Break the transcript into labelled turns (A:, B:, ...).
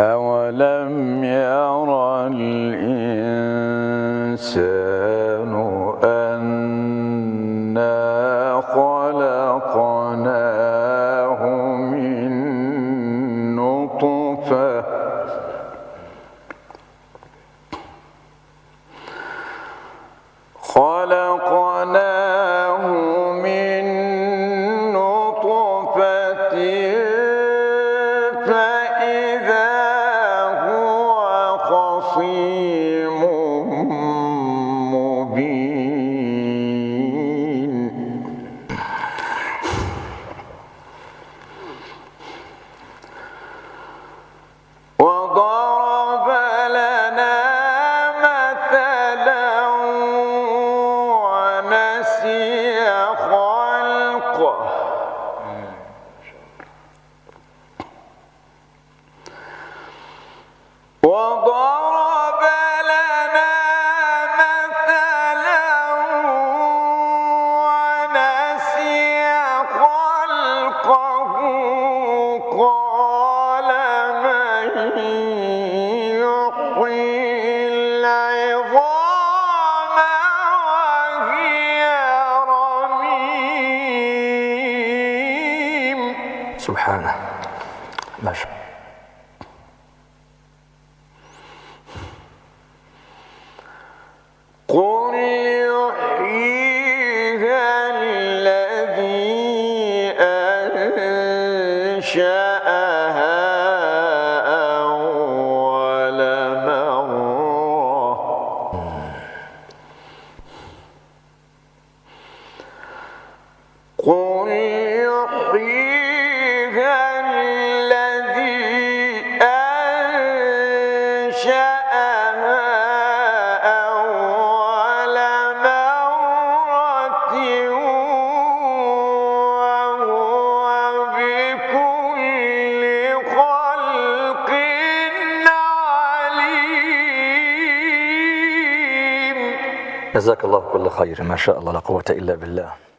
A: أولم ير الإنسان أنا خلقناه من نطفة خلقناه من نطفة خصيم مبين. وضرب لنا مثلا ونسي خلقه. وضرب
B: سبحانه. ما شاء
A: قل يحييها الذي أنشأها أول مرة. قل يحييها
B: جزاك الله كل خير. ما شاء الله لا قوة إلا بالله.